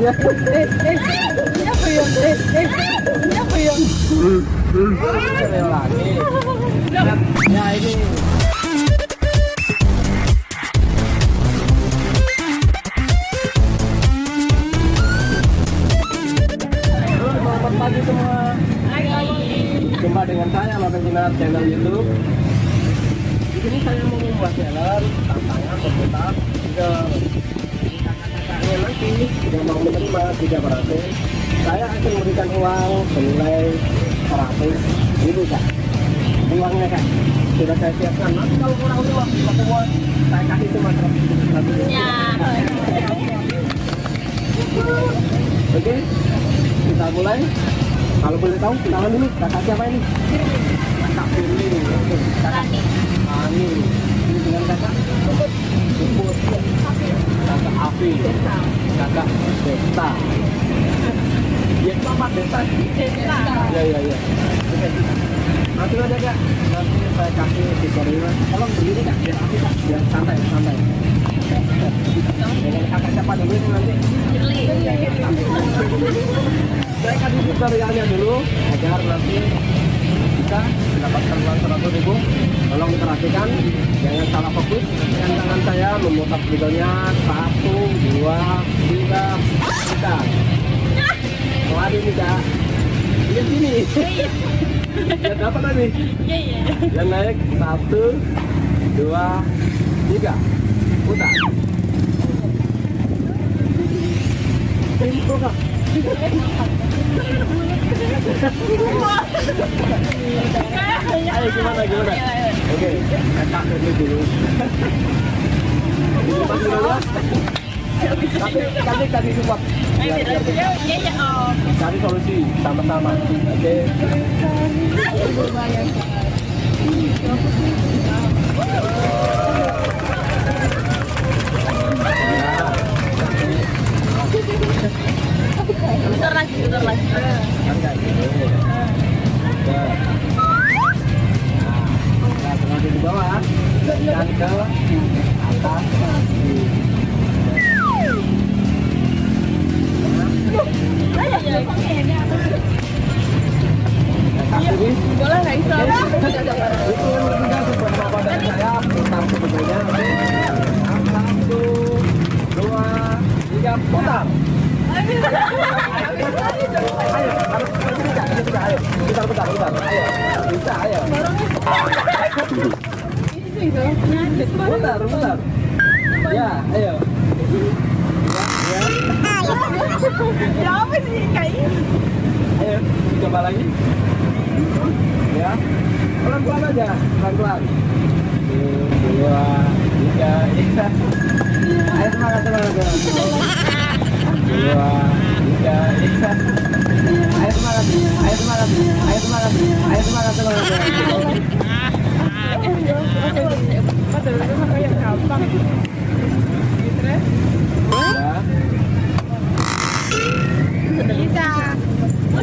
Ya. Eh, eh, ini saya Lopeng Jinar channel YouTube. Di sini saya mau membuat channel tantangan berputar ke kakak-kakaknya nanti yang mau menerima tiga berhasil. Saya akan memberikan uang senilai 100 ribu kak. Uangnya kak sudah saya siapkan. Nanti kalau kurang uang satu uang saya kasih cuma 100 ribu. Oke, kita mulai. Kalau boleh tahu, kenalan dulu. Kakak siapa ini? Kakak Firly. Kakak Ani. Ini dengan kakak? Kakak Afi. Kakak Desta. Ya, sama Desta. Ya, ya, ya. Oke. Nanti aja kak. Nanti saya kasih tutorial. Tolong berdiri kak, biar Afi kak. Biar santai, santai. Dengan kakak siapa dulu ini nanti? Saya kasih tutorialnya dulu agar nanti bisa mendapatkan uang seratus ribu. Tolong diperhatikan jangan salah fokus. Dengan tangan saya memutar videonya satu dua tiga tiga. Lari nih kak. Lihat sini. Ya dapat tadi? Yang naik satu dua tiga. Putar. Tempo kak Ayo gimana gimana? Oke, kakak dulu. Ini. Tapi kasih support. Cari solusi sama-sama. Oke. Bentar lagi, bentar lagi. Dan ke atas. Boleh nggak itu putar sebetulnya satu dua tiga putar ayo harus putar putar putar ayo bisa ayo putar putar ya ayo ya Ya apa sih kayak ini? ayo coba lagi ya pelan pelan aja pelan pelan dua tiga ya ayo semangat semangat semangat dua tiga ya ayo semangat ayo semangat ayo semangat ayo semangat semangat semangat Padahal itu mah kayak gampang. Gitu ya.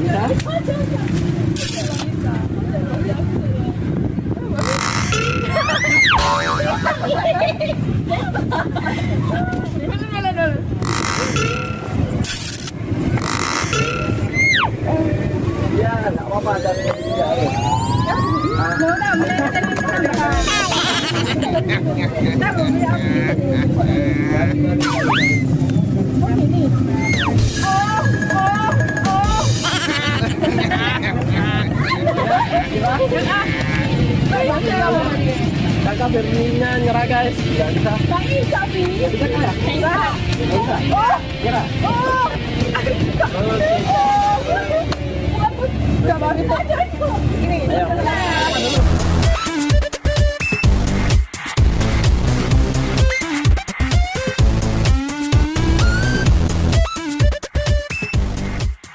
ya ya nggak apa kakak Firminya nyerah guys nggak bisa Nggak bisa, bisa ya Bisa. Oh, nyerah oh.